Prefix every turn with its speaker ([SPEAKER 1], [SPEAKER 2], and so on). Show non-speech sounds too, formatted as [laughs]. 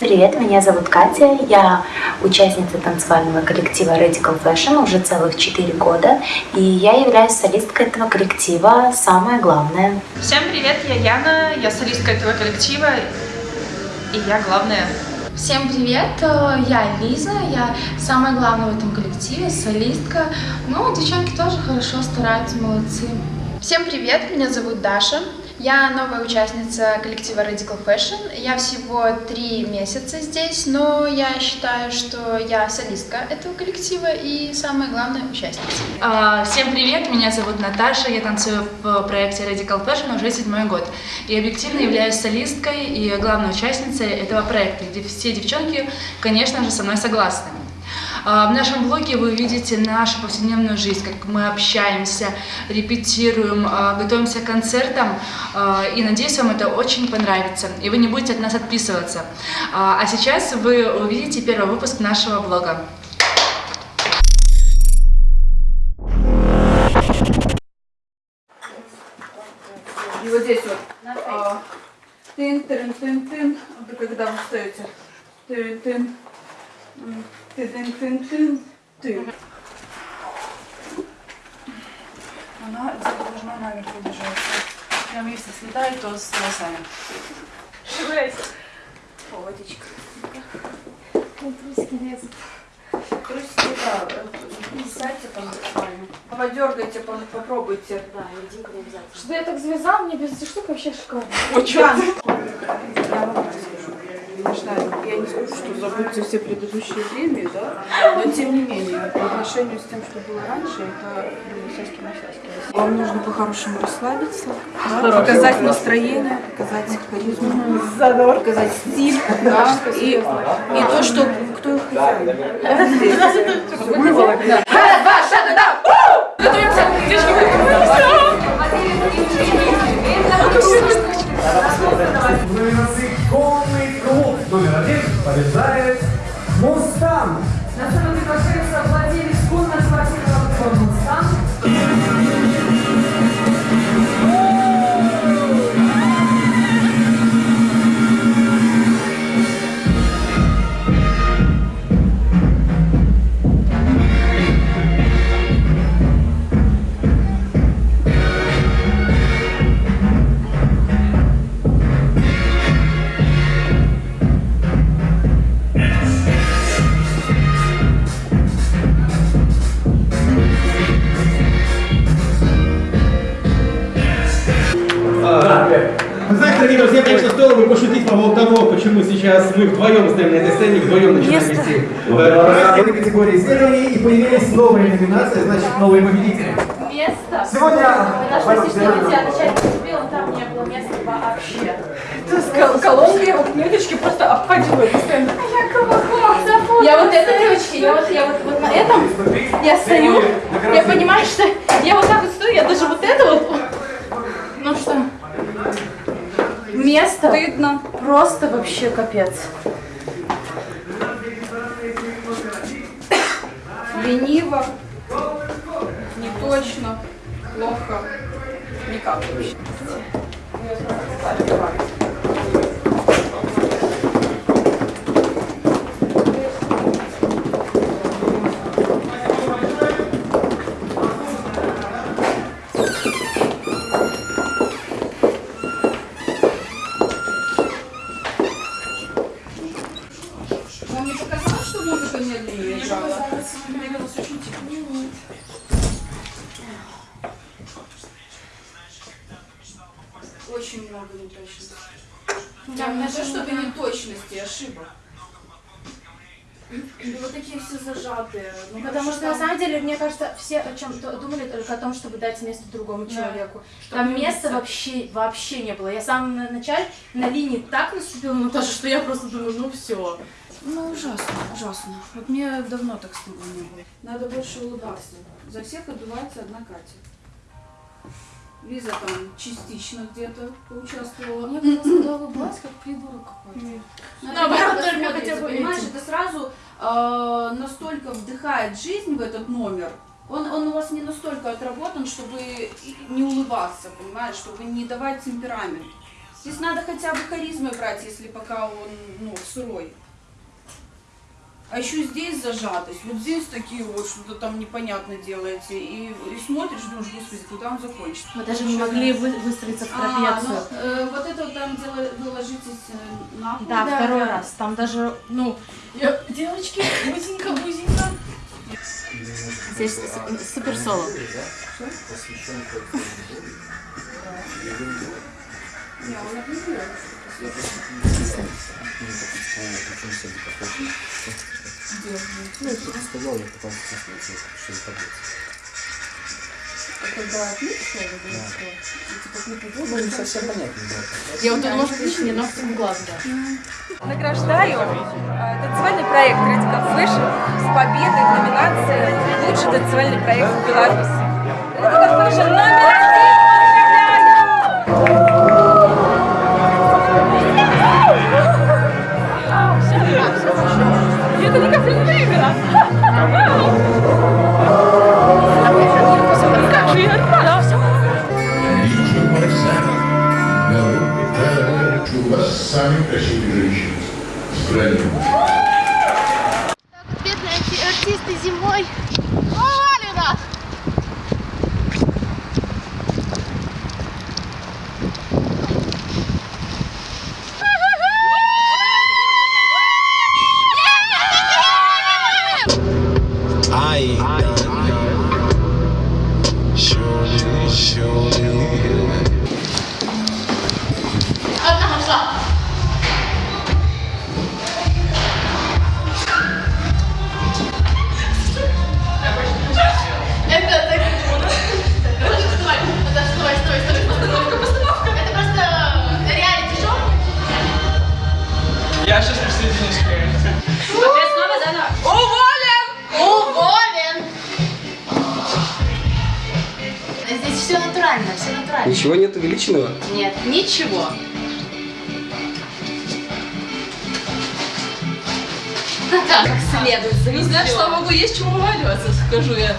[SPEAKER 1] Привет, меня зовут Катя, я участница танцевального коллектива Radical Fashion уже целых 4 года, и я являюсь солисткой этого коллектива, самое главное.
[SPEAKER 2] Всем привет, я Яна, я солистка этого коллектива, и я главная.
[SPEAKER 3] Всем привет, э, я Лиза, я самая главная в этом коллективе, солистка. Ну, девчонки тоже хорошо стараются, молодцы.
[SPEAKER 4] Всем привет, меня зовут Даша. Я новая участница коллектива Radical Fashion. Я всего три месяца здесь, но я считаю, что я солистка этого коллектива и самая главная участница.
[SPEAKER 5] А, всем привет, меня зовут Наташа, я танцую в проекте Radical Fashion уже седьмой год. И объективно являюсь солисткой и главной участницей этого проекта, где все девчонки, конечно же, со мной согласны. А, в нашем блоге вы увидите нашу повседневную жизнь, как мы общаемся, репетируем, а, готовимся к концертам. А, и надеюсь, вам это очень понравится, и вы не будете от нас отписываться. А сейчас вы увидите первый выпуск нашего блога.
[SPEAKER 6] И вот здесь вот. А, тын, тын, тын, тын. Вот когда вы встаете. Тын, тын. Она должна наверху держаться. Прям если слетает, то с волосами. Шевеляйся. О, водичка.
[SPEAKER 3] Трусики лезут.
[SPEAKER 6] Трусики, да, сядьте там буквально. Подергайте, по- попробуйте. Да,
[SPEAKER 3] Что я так завязала, мне без этой штуки вообще шикарно.
[SPEAKER 6] Вам расскажу. Конечно, я не скажу, что забудьте все предыдущие премии, да, но тем не менее, по отношению с тем, что было раньше, это сяськи на Вам нужно по-хорошему расслабиться, да, показать настроение, показать харизму, показать стиль, да, и, и то, что кто их хозяин.
[SPEAKER 7] Насыпкованный
[SPEAKER 8] На сцену приглашается владелец конно-спортивного
[SPEAKER 9] сейчас мы вдвоем стоим на этой сцене, вдвоем начинаем вести э, проект этой категории исследований, и появились новые номинации, значит, новые победители.
[SPEAKER 3] Место.
[SPEAKER 9] Сегодня...
[SPEAKER 3] Наш пластичный нельзя, начать поступил, там не было места вообще.
[SPEAKER 6] Колонки его клеточки просто обхватывают постоянно.
[SPEAKER 3] Я вот это, девочки, я вот, я вот, вот на этом, я стою, я понимаю, что я вот так вот стою, я даже вот это вот, ну что, место
[SPEAKER 6] Стыдно.
[SPEAKER 3] просто вообще капец.
[SPEAKER 6] Лениво, неточно, плохо, никак вообще. Очень много неточностей. Там не то, чтобы неточности, ошибок. И вот такие все зажатые. Ну,
[SPEAKER 3] Потому что на самом деле, мне кажется, все о чем думали только о том, чтобы дать место другому человеку. Там места вообще, вообще не было. Я в самом на- начале на линии так наступила на то, что я просто думаю, ну все.
[SPEAKER 6] Ну, ужасно, ужасно. Вот мне давно так стыдно не было. Надо больше улыбаться. За всех отдувается одна Катя. Лиза там частично где-то поучаствовала.
[SPEAKER 3] Мне просто когда улыбалась, как придурок какой-то. Наоборот, только хотя бы
[SPEAKER 6] понимаешь, это сразу э, настолько вдыхает жизнь в этот номер. Он, он у вас не настолько отработан, чтобы не улыбаться, понимаешь, чтобы не давать темперамент. Здесь надо хотя бы харизмой брать, если пока он, ну, сырой. А еще здесь зажатость, вот здесь такие вот, что-то там непонятно делаете. И, и смотришь, думаешь, господи, когда он закончится.
[SPEAKER 3] Мы даже не могли вы- выстроиться в
[SPEAKER 6] А,
[SPEAKER 3] трапецию.
[SPEAKER 6] ну, э, вот это вот там дело, вы ложитесь э, на пол.
[SPEAKER 3] Да, второй раз. Там даже, ну, я- девочки, узенько, узенько. Здесь супер соло.
[SPEAKER 6] Не, он объявил. Когда клип шел, или что? Типа клип идет,
[SPEAKER 9] Ну, не совсем понятно, да.
[SPEAKER 3] Я вот тут, может, ногтем в глаз, да.
[SPEAKER 8] Награждаю э, танцевальный проект Radical Fashion с победой в номинации «Лучший танцевальный проект в Беларуси».
[SPEAKER 10] Самые красивые женщины в стране.
[SPEAKER 11] Натурально.
[SPEAKER 9] Ничего нет увеличенного?
[SPEAKER 11] Нет, ничего. [laughs] Как следует.
[SPEAKER 5] Ну, знаешь, слава богу, есть чему вываливаться, скажу я.